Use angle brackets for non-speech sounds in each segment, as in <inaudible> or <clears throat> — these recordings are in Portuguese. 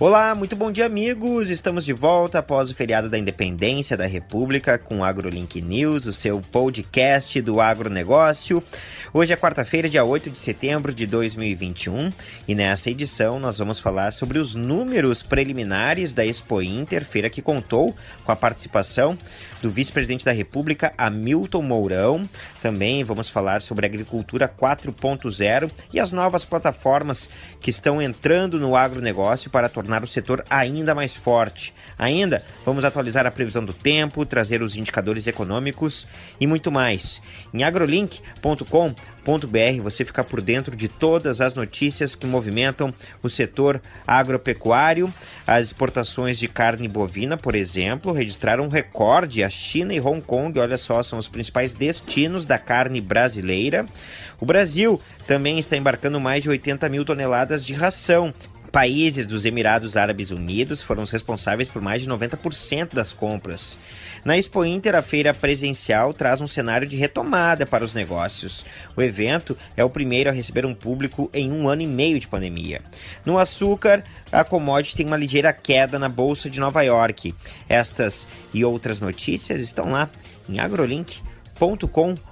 Olá, muito bom dia, amigos! Estamos de volta após o feriado da Independência da República com o AgroLink News, o seu podcast do agronegócio. Hoje é quarta-feira, dia 8 de setembro de 2021, e nessa edição nós vamos falar sobre os números preliminares da Expo Inter, feira que contou com a participação do vice-presidente da República, Hamilton Mourão. Também vamos falar sobre agricultura 4.0 e as novas plataformas que estão entrando no agronegócio para tornar o setor ainda mais forte. Ainda vamos atualizar a previsão do tempo, trazer os indicadores econômicos e muito mais. Em agrolink.com br você fica por dentro de todas as notícias que movimentam o setor agropecuário. As exportações de carne bovina, por exemplo, registraram um recorde. China e Hong Kong, olha só, são os principais destinos da carne brasileira. O Brasil também está embarcando mais de 80 mil toneladas de ração países dos Emirados Árabes Unidos foram os responsáveis por mais de 90% das compras. Na Expo Inter, a feira presencial traz um cenário de retomada para os negócios. O evento é o primeiro a receber um público em um ano e meio de pandemia. No açúcar, a commodity tem uma ligeira queda na Bolsa de Nova York. Estas e outras notícias estão lá em agrolink.com.br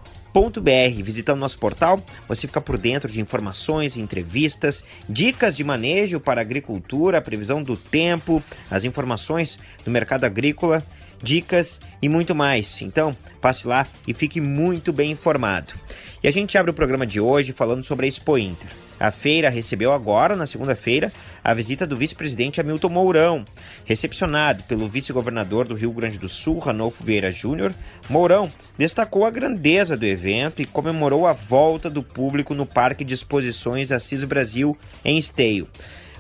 br Visitando nosso portal, você fica por dentro de informações, entrevistas, dicas de manejo para agricultura, previsão do tempo, as informações do mercado agrícola, dicas e muito mais. Então, passe lá e fique muito bem informado. E a gente abre o programa de hoje falando sobre a Expo Inter. A feira recebeu agora, na segunda-feira, a visita do vice-presidente Hamilton Mourão. Recepcionado pelo vice-governador do Rio Grande do Sul, Ranolfo Vieira Júnior, Mourão destacou a grandeza do evento e comemorou a volta do público no Parque de Exposições Assis Brasil, em Esteio.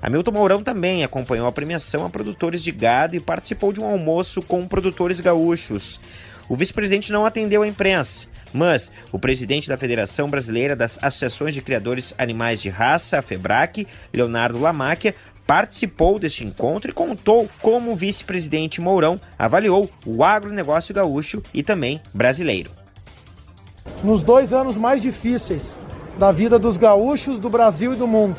Hamilton Mourão também acompanhou a premiação a produtores de gado e participou de um almoço com produtores gaúchos. O vice-presidente não atendeu a imprensa mas o presidente da Federação Brasileira das Associações de Criadores Animais de Raça, a FEBRAC, Leonardo Lamáquia, participou deste encontro e contou como o vice-presidente Mourão avaliou o agronegócio gaúcho e também brasileiro. Nos dois anos mais difíceis da vida dos gaúchos do Brasil e do mundo,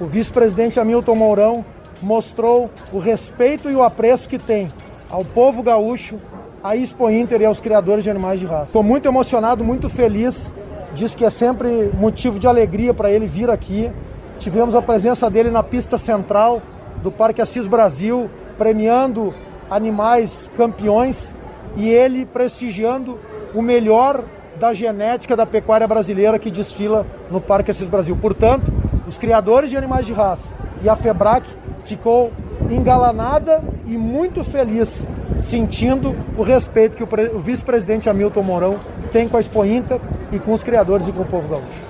o vice-presidente Hamilton Mourão mostrou o respeito e o apreço que tem ao povo gaúcho, à Expo Inter e aos criadores de animais de raça. Estou muito emocionado, muito feliz. Diz que é sempre motivo de alegria para ele vir aqui. Tivemos a presença dele na pista central do Parque Assis Brasil, premiando animais campeões e ele prestigiando o melhor da genética da pecuária brasileira que desfila no Parque Assis Brasil. Portanto, os criadores de animais de raça e a FEBRAC ficou engalanada e muito feliz sentindo o respeito que o, vice-presidente Hamilton Mourão tem com a Expo Inter e com os criadores e com o povo gaúcho.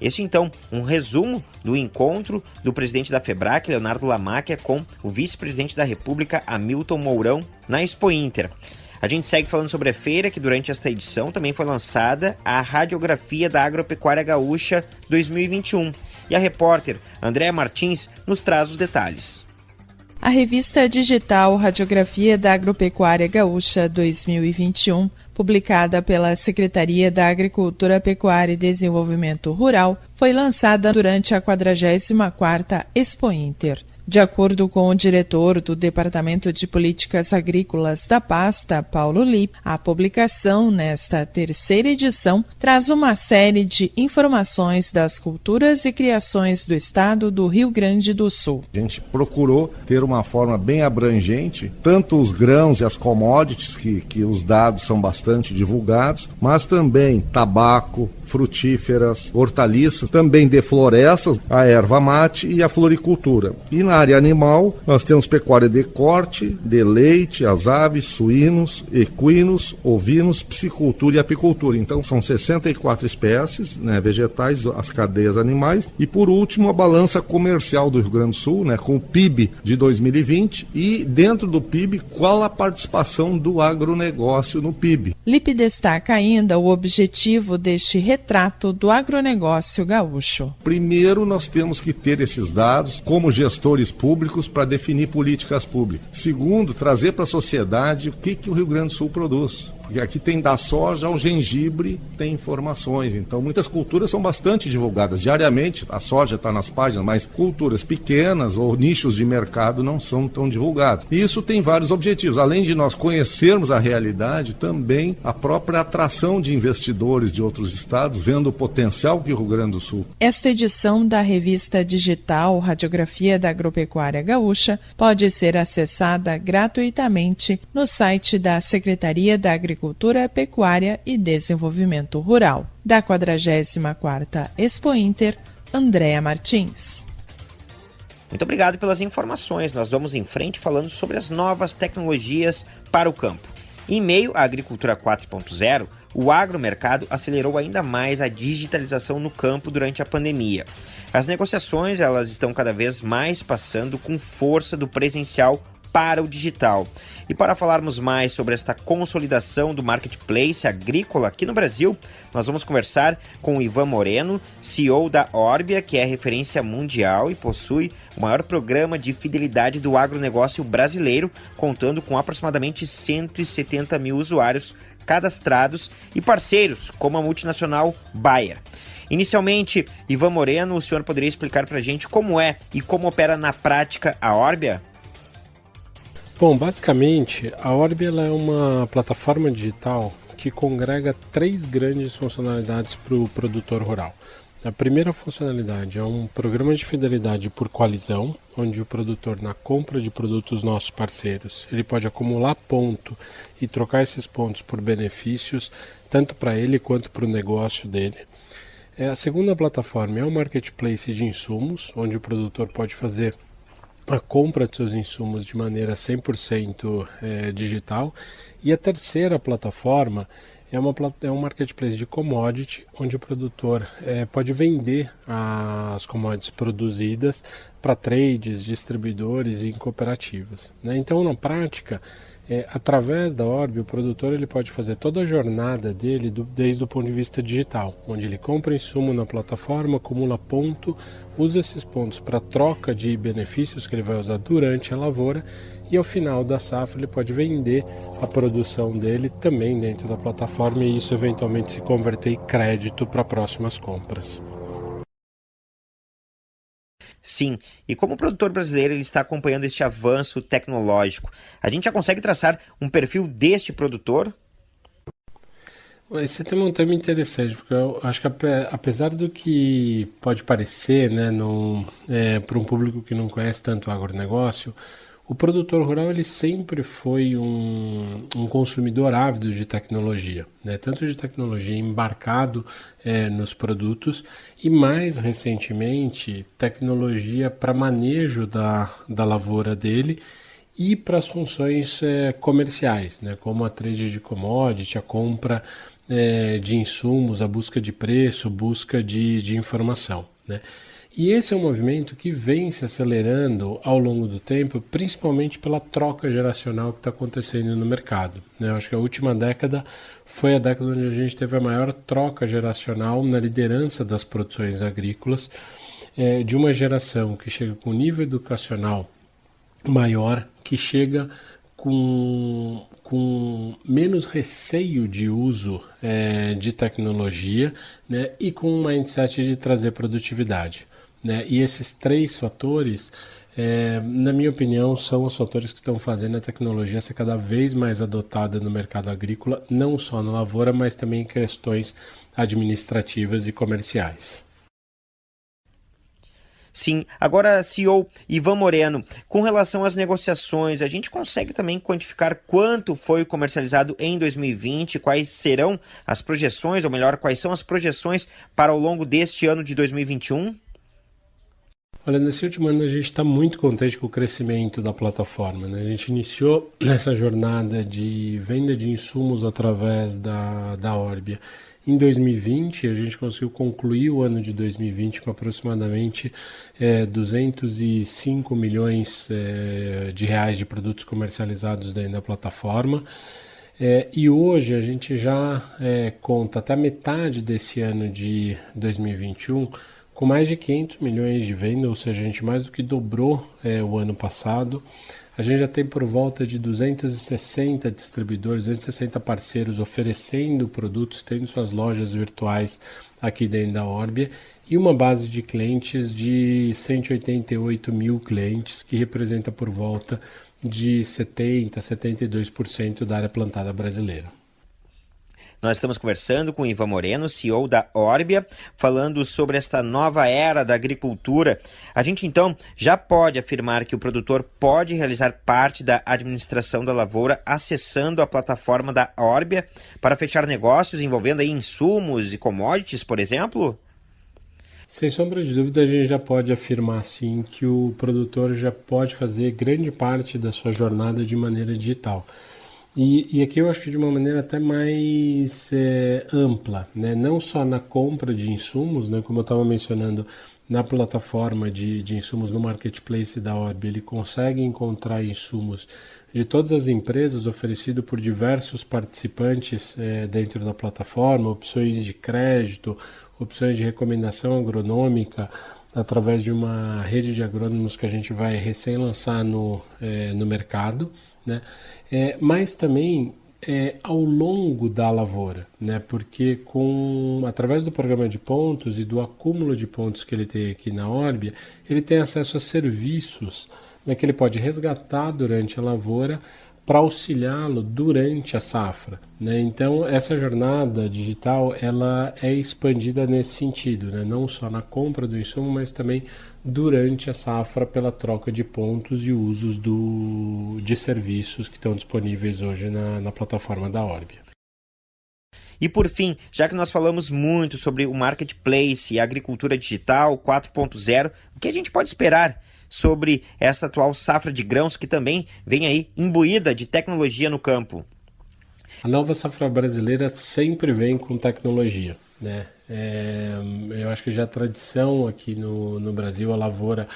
Este então, um resumo do encontro do presidente da FEBRAC, Leonardo Lamáquia, com o vice-presidente da República, Hamilton Mourão, na Expo Inter. A gente segue falando sobre a feira, que durante esta edição também foi lançada a Radiografia da Agropecuária Gaúcha 2021. E a repórter Andréa Martins nos traz os detalhes. A revista digital Radiografia da Agropecuária Gaúcha 2021, publicada pela Secretaria da Agricultura, Pecuária e Desenvolvimento Rural, foi lançada durante a 44ª Expo Inter. De acordo com o diretor do Departamento de Políticas Agrícolas da pasta, Paulo Lip, a publicação nesta terceira edição traz uma série de informações das culturas e criações do estado do Rio Grande do Sul. A gente procurou ter uma forma bem abrangente, tanto os grãos e as commodities, que, que os dados são bastante divulgados, mas também tabaco, frutíferas, hortaliças, também de florestas, a erva mate e a floricultura. E na área animal, nós temos pecuária de corte, de leite, as aves, suínos, equinos, ovinos, piscicultura e apicultura. Então são 64 espécies né, vegetais, as cadeias animais. E por último, a balança comercial do Rio Grande do Sul, né, com o PIB de 2020 e dentro do PIB, qual a participação do agronegócio no PIB. Lipe destaca ainda o objetivo deste retrato do agronegócio gaúcho. Primeiro, nós temos que ter esses dados como gestores públicos para definir políticas públicas. Segundo, trazer para a sociedade o que, que o Rio Grande do Sul produz Aqui tem da soja ao gengibre, tem informações. Então, muitas culturas são bastante divulgadas. Diariamente, a soja está nas páginas, mas culturas pequenas ou nichos de mercado não são tão divulgados. E isso tem vários objetivos. Além de nós conhecermos a realidade, também a própria atração de investidores de outros estados, vendo o potencial que o Rio Grande do Sul. Esta edição da revista digital Radiografia da Agropecuária Gaúcha pode ser acessada gratuitamente no site da Secretaria da Agricultura, Pecuária e Desenvolvimento Rural. Da 44ª Expo Inter, Andréa Martins. Muito obrigado pelas informações. Nós vamos em frente falando sobre as novas tecnologias para o campo. Em meio à agricultura 4.0, o agromercado acelerou ainda mais a digitalização no campo durante a pandemia. As negociações elas estão cada vez mais passando com força do presencial para o digital. E para falarmos mais sobre esta consolidação do marketplace agrícola aqui no Brasil, nós vamos conversar com o Ivan Moreno, CEO da Orbia, que é referência mundial e possui o maior programa de fidelidade do agronegócio brasileiro, contando com aproximadamente 170 mil usuários cadastrados e parceiros, como a multinacional Bayer. Inicialmente, Ivan Moreno, o senhor poderia explicar para a gente como é e como opera na prática a Orbia? Bom, basicamente, a Orb é uma plataforma digital que congrega três grandes funcionalidades para o produtor rural. A primeira funcionalidade é um programa de fidelidade por coalizão, onde o produtor, na compra de produtos nossos parceiros, ele pode acumular ponto e trocar esses pontos por benefícios, tanto para ele quanto para o negócio dele. É, a segunda plataforma é o marketplace de insumos, onde o produtor pode fazer a compra de seus insumos de maneira 100% é, digital. E a terceira plataforma é, uma, é um marketplace de commodity, onde o produtor é, pode vender as commodities produzidas para trades, distribuidores e cooperativas. Né? Então, na prática, é, através da Orb, o produtor ele pode fazer toda a jornada dele do, desde o ponto de vista digital, onde ele compra insumo na plataforma, acumula ponto, usa esses pontos para troca de benefícios que ele vai usar durante a lavoura e ao final da safra ele pode vender a produção dele também dentro da plataforma e isso eventualmente se converter em crédito para próximas compras. Sim, e como produtor brasileiro ele está acompanhando este avanço tecnológico, a gente já consegue traçar um perfil deste produtor? Esse tema é um tema interessante, porque eu acho que apesar do que pode parecer né, é, para um público que não conhece tanto o agronegócio, o produtor rural ele sempre foi um, um consumidor ávido de tecnologia, né? tanto de tecnologia embarcado é, nos produtos e mais recentemente tecnologia para manejo da, da lavoura dele e para as funções é, comerciais, né? como a trade de commodity, a compra é, de insumos, a busca de preço, busca de, de informação. Né? E esse é um movimento que vem se acelerando ao longo do tempo, principalmente pela troca geracional que está acontecendo no mercado. Né? Eu acho que a última década foi a década onde a gente teve a maior troca geracional na liderança das produções agrícolas, é, de uma geração que chega com nível educacional maior, que chega com, com menos receio de uso é, de tecnologia né, e com um mindset de trazer produtividade. Né? E esses três fatores, é, na minha opinião, são os fatores que estão fazendo a tecnologia ser cada vez mais adotada no mercado agrícola, não só na lavoura, mas também em questões administrativas e comerciais. Sim. Agora, CEO Ivan Moreno, com relação às negociações, a gente consegue também quantificar quanto foi comercializado em 2020, quais serão as projeções, ou melhor, quais são as projeções para o longo deste ano de 2021? Olha, nesse último ano a gente está muito contente com o crescimento da plataforma. Né? A gente iniciou <clears throat> essa jornada de venda de insumos através da, da Orbia. Em 2020, a gente conseguiu concluir o ano de 2020 com aproximadamente é, 205 milhões é, de reais de produtos comercializados dentro da plataforma. É, e hoje a gente já conta até metade desse ano de 2021 com mais de 500 milhões de vendas, ou seja, a gente mais do que dobrou é, o ano passado. a gente já tem por volta de 260 distribuidores, 260 parceiros oferecendo produtos, tendo suas lojas virtuais aqui dentro da Orbia e uma base de clientes de 188 mil clientes, que representa por volta de 70% a 72% da área plantada brasileira. Nós estamos conversando com Ivan Moreno, CEO da Orbia, falando sobre esta nova era da agricultura. A gente então já pode afirmar que o produtor pode realizar parte da administração da lavoura acessando a plataforma da Orbia para fechar negócios envolvendo aí insumos e commodities, por exemplo? Sem sombra de dúvida, a gente já pode afirmar sim que o produtor já pode fazer grande parte da sua jornada de maneira digital. E, e, aqui eu acho que de uma maneira até mais é, ampla, né? não só na compra de insumos, né? como eu estava mencionando, na plataforma de, de insumos no marketplace da Orb, ele consegue encontrar insumos de todas as empresas oferecido por diversos participantes é, dentro da plataforma, opções de crédito, opções de recomendação agronômica, através de uma rede de agrônomos que a gente vai recém-lançar no, é, no mercado né? É, mas também é, ao longo da lavoura, né? porque com através do programa de pontos e do acúmulo de pontos que ele tem aqui na Orbia, ele tem acesso a serviços né, que ele pode resgatar durante a lavoura para auxiliá-lo durante a safra. Né? Então essa jornada digital ela é expandida nesse sentido, né? não só na compra do insumo, mas também durante a safra pela troca de pontos e usos do, de serviços que estão disponíveis hoje na, na plataforma da Orbia. E por fim, já que nós falamos muito sobre o marketplace e a agricultura digital 4.0, o que a gente pode esperar sobre esta atual safra de grãos que também vem aí imbuída de tecnologia no campo. A nova safra brasileira sempre vem com tecnologia, né? É, eu acho que já é tradição aqui no, no Brasil a lavoura,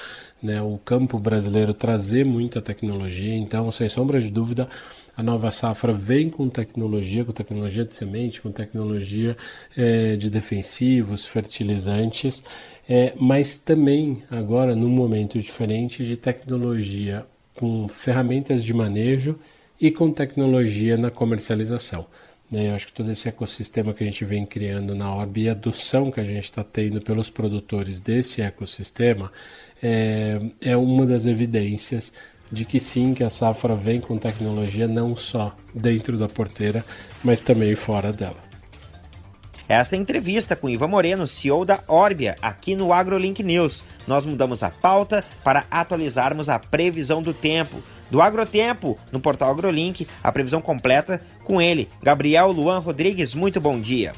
né, o campo brasileiro trazer muita tecnologia. Então, sem sombra de dúvida, a nova safra vem com tecnologia, com tecnologia de semente, com tecnologia é, de defensivos, fertilizantes é, mas também agora num momento diferente de tecnologia com ferramentas de manejo e com tecnologia na comercialização. Né? Eu acho que todo esse ecossistema que a gente vem criando na Orb e a adoção que a gente está tendo pelos produtores desse ecossistema é, é uma das evidências de que sim, que a safra vem com tecnologia não só dentro da porteira, mas também fora dela. Esta é entrevista com Ivan Moreno, CEO da Orbia, aqui no AgroLink News. Nós mudamos a pauta para atualizarmos a previsão do tempo. Do Agrotempo, no portal AgroLink, a previsão completa com ele, Gabriel Luan Rodrigues. Muito bom dia.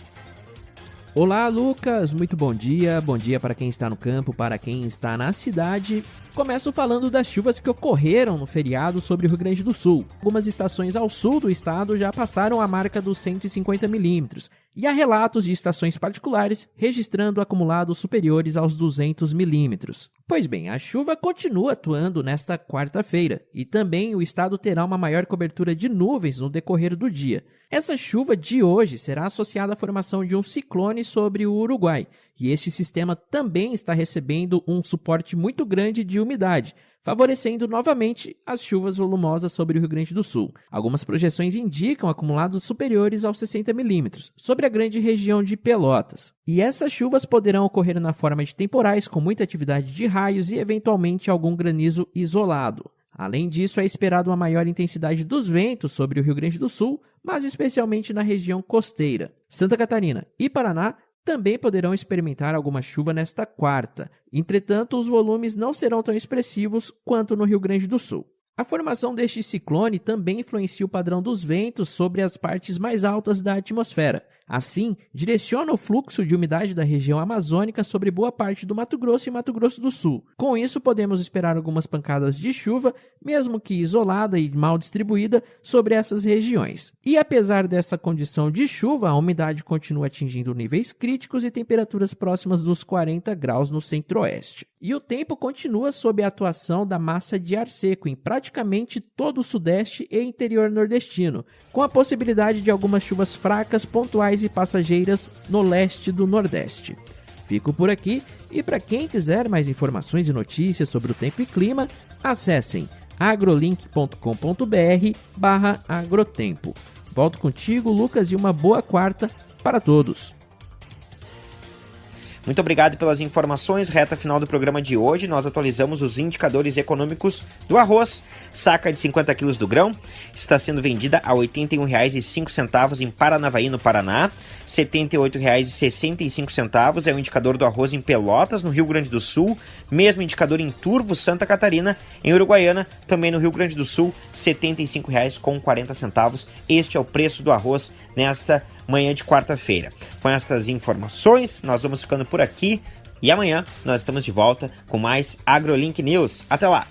Olá, Lucas. Muito bom dia. Bom dia para quem está no campo, para quem está na cidade. Começo falando das chuvas que ocorreram no feriado sobre o Rio Grande do Sul. Algumas estações ao sul do estado já passaram a marca dos 150 milímetros, e há relatos de estações particulares registrando acumulados superiores aos 200 milímetros. Pois bem, a chuva continua atuando nesta quarta-feira e também o estado terá uma maior cobertura de nuvens no decorrer do dia. Essa chuva de hoje será associada à formação de um ciclone sobre o Uruguai, e este sistema também está recebendo um suporte muito grande de umidade, favorecendo novamente as chuvas volumosas sobre o Rio Grande do Sul. Algumas projeções indicam acumulados superiores aos 60 milímetros sobre a grande região de Pelotas. E essas chuvas poderão ocorrer na forma de temporais com muita atividade de raios e eventualmente algum granizo isolado. Além disso, é esperado uma maior intensidade dos ventos sobre o Rio Grande do Sul, mas especialmente na região costeira. Santa Catarina e Paraná também poderão experimentar alguma chuva nesta quarta. Entretanto, os volumes não serão tão expressivos quanto no Rio Grande do Sul. A formação deste ciclone também influencia o padrão dos ventos sobre as partes mais altas da atmosfera. Assim, direciona o fluxo de umidade da região amazônica sobre boa parte do Mato Grosso e Mato Grosso do Sul. Com isso, podemos esperar algumas pancadas de chuva, mesmo que isolada e mal distribuída, sobre essas regiões. E apesar dessa condição de chuva, a umidade continua atingindo níveis críticos e temperaturas próximas dos 40 graus no centro-oeste. E o tempo continua sob a atuação da massa de ar seco em praticamente todo o sudeste e interior nordestino, com a possibilidade de algumas chuvas fracas, pontuais e passageiras no leste do nordeste. Fico por aqui e para quem quiser mais informações e notícias sobre o tempo e clima, acessem agrolink.com.br barra agrotempo. Volto contigo, Lucas, e uma boa quarta para todos. Muito obrigado pelas informações. Reta final do programa de hoje, nós atualizamos os indicadores econômicos do arroz. Saca de 50 quilos do grão está sendo vendida a R$ 81,05 em Paranavaí, no Paraná. R$ 78,65 é o indicador do arroz em Pelotas, no Rio Grande do Sul. Mesmo indicador em Turvo, Santa Catarina. Em Uruguaiana, também no Rio Grande do Sul, R$ 75,40. Este é o preço do arroz nesta manhã de quarta-feira. Com estas informações, nós vamos ficando por aqui e amanhã nós estamos de volta com mais AgroLink News. Até lá!